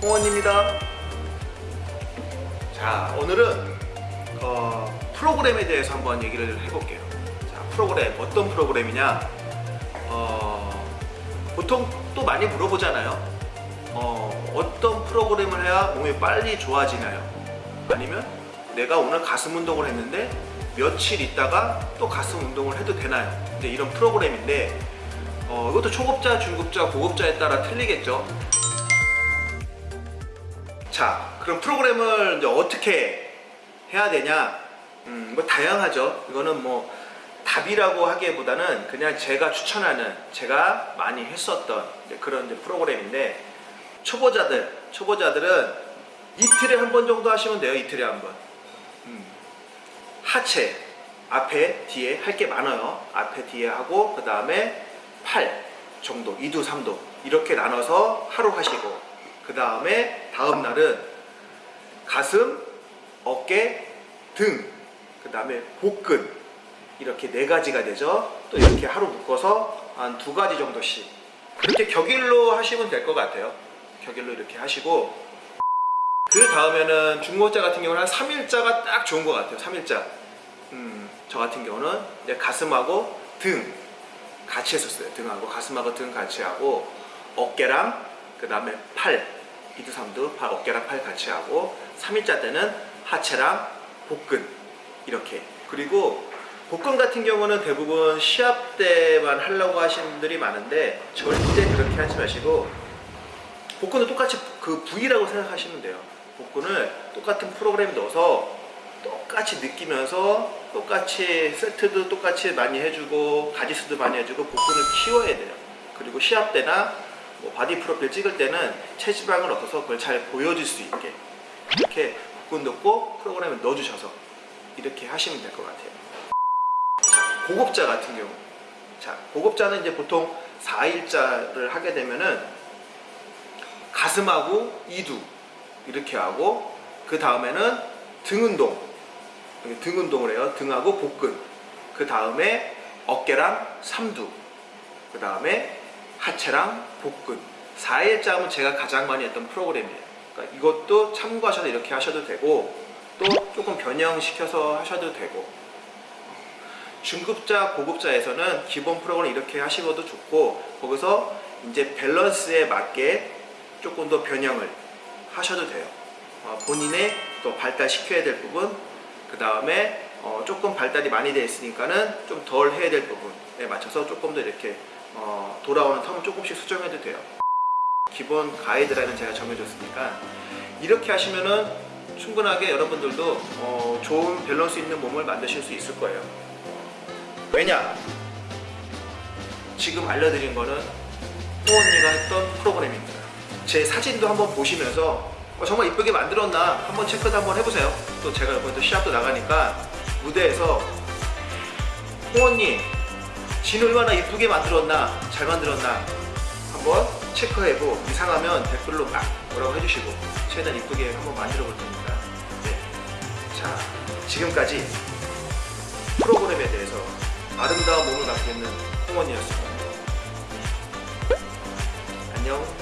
홍원입니다. 자, 오늘은 어, 프로그램에 대해서 한번 얘기를 해볼게요. 자, 프로그램 어떤 프로그램이냐? 어, 보통 또 많이 물어보잖아요. 어, 어떤 프로그램을 해야 몸이 빨리 좋아지나요? 아니면 내가 오늘 가슴 운동을 했는데 며칠 있다가 또 가슴 운동을 해도 되나요? 이제 이런 프로그램인데 어, 이것도 초급자, 중급자, 고급자에 따라 틀리겠죠. 자, 그럼 프로그램을 이제 어떻게 해야 되냐? 음, 뭐 다양하죠. 이거는 뭐 답이라고 하기보다는 그냥 제가 추천하는, 제가 많이 했었던 그런 이제 프로그램인데 초보자들, 초보자들은 이틀에 한 번 정도 하시면 돼요. 이틀에 한 번. 음. 하체 앞에 뒤에 할 게 많아요. 앞에 뒤에 하고 그 다음에 팔 정도 2두 3두 이렇게 나눠서 하루 하시고 그 다음에 다음 날은 가슴, 어깨, 등, 그 다음에 복근 이렇게 네 가지가 되죠. 또 이렇게 하루 묶어서 한 두 가지 정도씩 그렇게 격일로 하시면 될 것 같아요. 격일로 이렇게 하시고 그 다음에는 중고자 같은 경우는 한 3일자가 딱 좋은 것 같아요. 3일자. 음, 저 같은 경우는 이제 가슴하고 등 같이 했었어요. 등하고 가슴하고 등 같이 하고 어깨랑 그 다음에 팔 2두 3두 팔 어깨랑 팔 같이 하고 3일자 때는 하체랑 복근 이렇게 그리고 복근 같은 경우는 대부분 시합 때만 하려고 하시는 분들이 많은데 절대 그렇게 하지 마시고 복근은 똑같이 그 부위라고 생각하시면 돼요. 복근을 똑같은 프로그램 넣어서 똑같이 느끼면서 똑같이 세트도 똑같이 많이 해주고 가지수도 많이 해주고 복근을 키워야 돼요. 그리고 시합 때나 뭐 바디 프로필 찍을 때는 체지방을 걷어서 그걸 잘 보여줄 수 있게 이렇게 복근 넣고 프로그램에 넣어주셔서 이렇게 하시면 될 것 같아요. 자, 고급자 같은 경우. 자 고급자는 이제 보통 4일자를 하게 되면은 가슴하고 이두 이렇게 하고 그 다음에는 등 운동. 등 운동을 해요. 등하고 복근. 그 다음에 어깨랑 삼두. 그 다음에 하체랑 복근. 4일자 하면 제가 가장 많이 했던 프로그램이에요. 그러니까 이것도 참고하셔서 이렇게 하셔도 되고 또 조금 변형시켜서 하셔도 되고. 중급자, 고급자에서는 기본 프로그램 이렇게 하시고도 좋고 거기서 이제 밸런스에 맞게 조금 더 변형을 하셔도 돼요. 어, 본인의 또 발달시켜야 될 부분, 그 다음에 어, 조금 발달이 많이 되어 있으니까는 좀 덜 해야 될 부분에 맞춰서 조금 더 이렇게 어, 돌아오는 텀을 조금씩 수정해도 돼요. 기본 가이드라인은 제가 정해줬으니까 이렇게 하시면은 충분하게 여러분들도 어, 좋은 밸런스 있는 몸을 만드실 수 있을 거예요. 왜냐? 지금 알려드린 거는 호 언니가 했던 프로그램입니다. 제 사진도 한번 보시면서 어, 정말 이쁘게 만들었나 한번 체크도 한번 해보세요. 또 제가 이번에 또 시합도 나가니까 무대에서 호언니 진 얼마나 이쁘게 만들었나 잘 만들었나 한번 체크해보고 이상하면 댓글로 막 뭐라고 해주시고 최대한 이쁘게 한번 만들어 볼 테니까 네. 자 지금까지 프로그램에 대해서 아름다운 몸을 갖고 있는 홍원이었습니다. 안녕